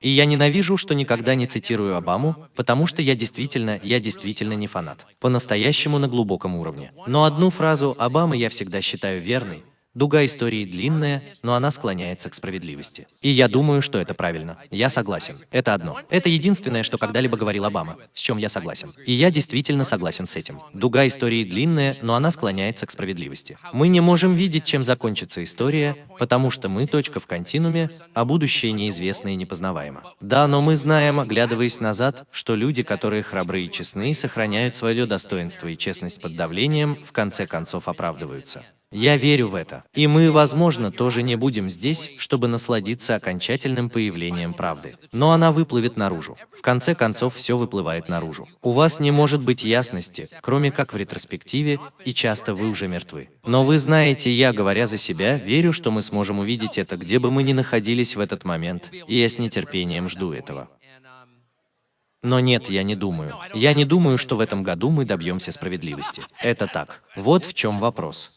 И я ненавижу, что никогда не цитирую Обаму, потому что я действительно, я действительно не фанат. По-настоящему на глубоком уровне. Но одну фразу Обамы я всегда считаю верной, Дуга истории длинная, но она склоняется к справедливости. И я думаю, что это правильно. Я согласен. Это одно. Это единственное, что когда-либо говорил Обама, с чем я согласен. И я действительно согласен с этим. Дуга истории длинная, но она склоняется к справедливости. Мы не можем видеть, чем закончится история, потому что мы точка в континууме, а будущее неизвестно и непознаваемо. Да, но мы знаем, оглядываясь назад, что люди, которые храбры и честны, сохраняют свое достоинство и честность под давлением, в конце концов оправдываются. Я верю в это. И мы, возможно, тоже не будем здесь, чтобы насладиться окончательным появлением правды. Но она выплывет наружу. В конце концов, все выплывает наружу. У вас не может быть ясности, кроме как в ретроспективе, и часто вы уже мертвы. Но вы знаете, я, говоря за себя, верю, что мы сможем увидеть это, где бы мы ни находились в этот момент, и я с нетерпением жду этого. Но нет, я не думаю. Я не думаю, что в этом году мы добьемся справедливости. Это так. Вот в чем вопрос.